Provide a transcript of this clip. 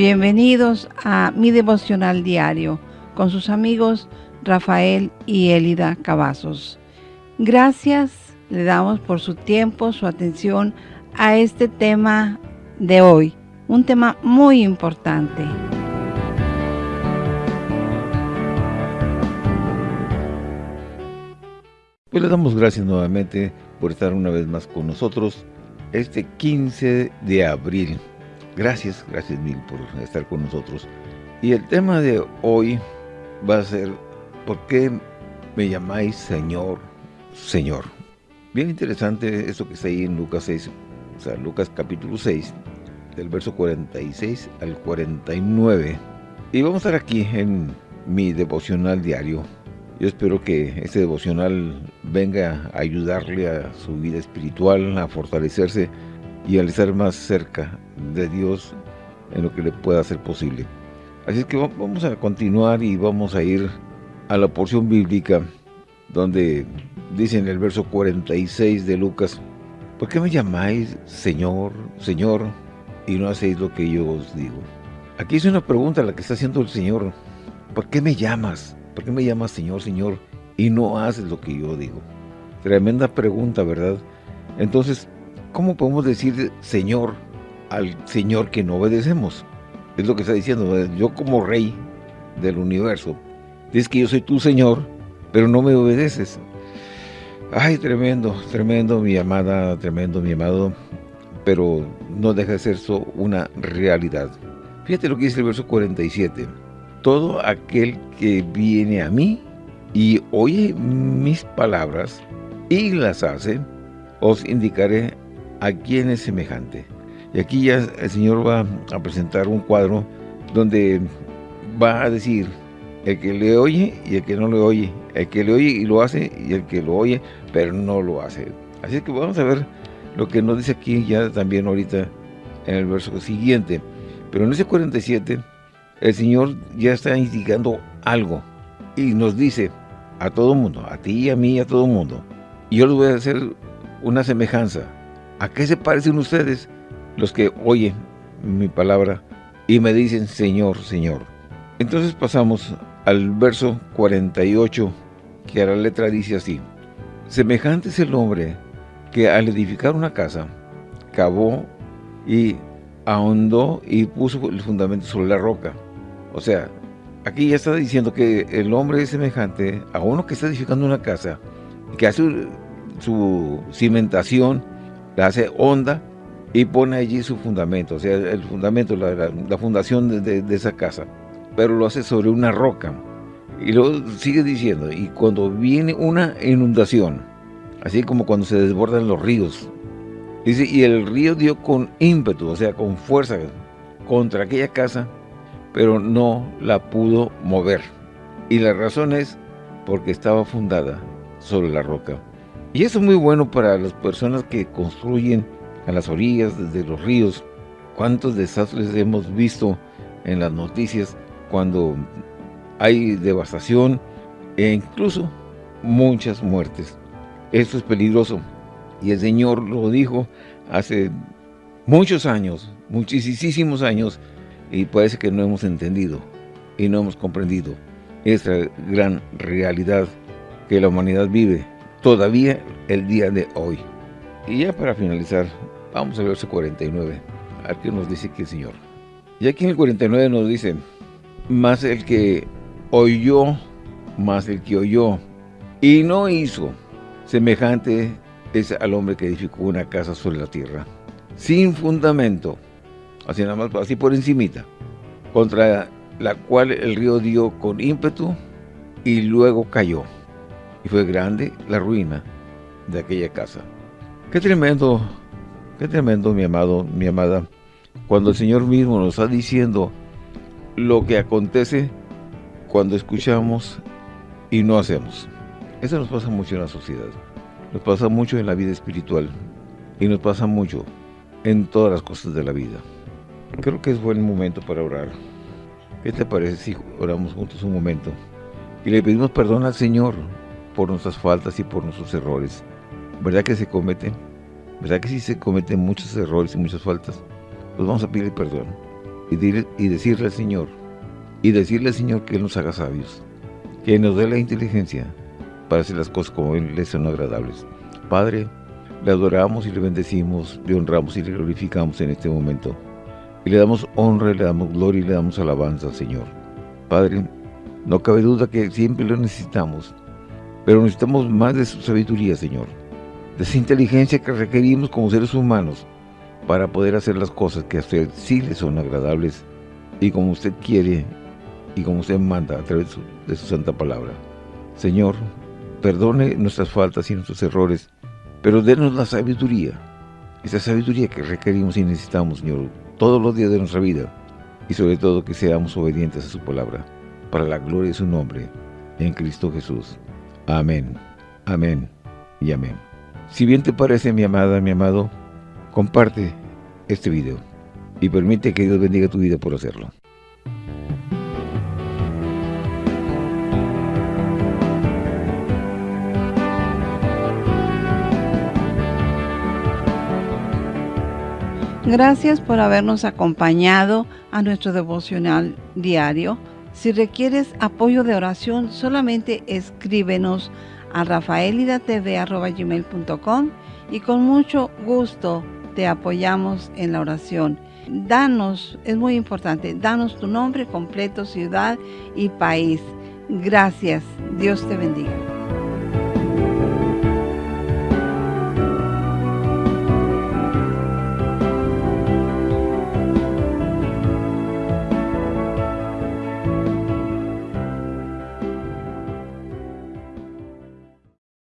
Bienvenidos a mi devocional diario con sus amigos Rafael y Elida Cavazos. Gracias le damos por su tiempo, su atención a este tema de hoy, un tema muy importante. Pues le damos gracias nuevamente por estar una vez más con nosotros este 15 de abril Gracias, gracias mil por estar con nosotros. Y el tema de hoy va a ser, ¿por qué me llamáis Señor, Señor? Bien interesante eso que está ahí en Lucas 6, o sea, Lucas capítulo 6, del verso 46 al 49. Y vamos a estar aquí en mi devocional diario. Yo espero que este devocional venga a ayudarle a su vida espiritual, a fortalecerse y al estar más cerca de Dios en lo que le pueda hacer posible. Así es que vamos a continuar y vamos a ir a la porción bíblica donde dice en el verso 46 de Lucas, ¿por qué me llamáis Señor, Señor, y no hacéis lo que yo os digo? Aquí es una pregunta la que está haciendo el Señor. ¿Por qué me llamas? ¿Por qué me llamas Señor, Señor, y no haces lo que yo digo? Tremenda pregunta, ¿verdad? Entonces, ¿cómo podemos decir Señor al Señor que no obedecemos? Es lo que está diciendo. Yo como rey del universo, dices que yo soy tu Señor, pero no me obedeces. Ay, tremendo, tremendo, mi amada, tremendo, mi amado, pero no deja de ser eso una realidad. Fíjate lo que dice el verso 47. Todo aquel que viene a mí y oye mis palabras y las hace, os indicaré a quién es semejante. Y aquí ya el Señor va a presentar un cuadro donde va a decir el que le oye y el que no le oye, el que le oye y lo hace y el que lo oye pero no lo hace. Así que vamos a ver lo que nos dice aquí ya también ahorita en el verso siguiente. Pero en ese 47 el Señor ya está indicando algo y nos dice a todo mundo, a ti a mí a todo mundo, yo les voy a hacer una semejanza ¿A qué se parecen ustedes los que oyen mi palabra y me dicen Señor, Señor? Entonces pasamos al verso 48, que a la letra dice así. Semejante es el hombre que al edificar una casa, cavó y ahondó y puso el fundamento sobre la roca. O sea, aquí ya está diciendo que el hombre es semejante a uno que está edificando una casa, que hace su cimentación la hace honda y pone allí su fundamento, o sea, el fundamento, la, fundación de, esa casa, pero lo hace sobre una roca. Y luego sigue diciendo, y cuando viene una inundación, así como cuando se desbordan los ríos, dice, y el río dio con ímpetu, o sea, con fuerza, contra aquella casa, pero no la pudo mover. Y la razón es porque estaba fundada sobre la roca. Y eso es muy bueno para las personas que construyen a las orillas de los ríos. ¿Cuántos desastres hemos visto en las noticias cuando hay devastación e incluso muchas muertes? Esto es peligroso. Y el Señor lo dijo hace muchos años, muchísimos años, y parece que no hemos entendido y no hemos comprendido esta gran realidad que la humanidad vive todavía el día de hoy. Y ya para finalizar, vamos al verso 49. Aquí nos dice que el Señor. Y aquí en el 49 nos dice, más el que oyó, más el que oyó, y no hizo, semejante es al hombre que edificó una casa sobre la tierra, sin fundamento, así nada más, así por encimita, contra la cual el río dio con ímpetu y luego cayó y fue grande la ruina de aquella casa. Qué tremendo, qué tremendo, mi amado, mi amada, cuando el Señor mismo nos está diciendo lo que acontece cuando escuchamos y no hacemos. Eso nos pasa mucho en la sociedad, nos pasa mucho en la vida espiritual y nos pasa mucho en todas las cosas de la vida. Creo que es buen momento para orar. ¿Qué te parece si oramos juntos un momento? Y le pedimos perdón al Señor por nuestras faltas y por nuestros errores. ¿Verdad que se cometen? ¿Verdad que sí se cometen muchos errores y muchas faltas? Pues vamos a pedir perdón. y, y decirle al Señor, y decirle al Señor que Él nos haga sabios, que nos dé la inteligencia para hacer las cosas como Él les son agradables. Padre, le adoramos y le bendecimos, le honramos y le glorificamos en este momento. Y le damos honra, le damos gloria y le damos alabanza al Señor. Padre, no cabe duda que siempre lo necesitamos, pero necesitamos más de su sabiduría, Señor. De esa inteligencia que requerimos como seres humanos para poder hacer las cosas que a usted sí le son agradables y como usted quiere y como usted manda a través de su santa palabra. Señor, perdone nuestras faltas y nuestros errores, pero denos la sabiduría, esa sabiduría que requerimos y necesitamos, Señor, todos los días de nuestra vida, y sobre todo que seamos obedientes a su palabra, para la gloria de su nombre, en Cristo Jesús. Amén, amén y amén. Si bien te parece, mi amada, mi amado, comparte este video y permite que Dios bendiga tu vida por hacerlo. Gracias por habernos acompañado a nuestro devocional diario. Si requieres apoyo de oración, solamente escríbenos a rafaelidatv.com y con mucho gusto te apoyamos en la oración. Danos, es muy importante, danos tu nombre completo, ciudad y país. Gracias. Dios te bendiga.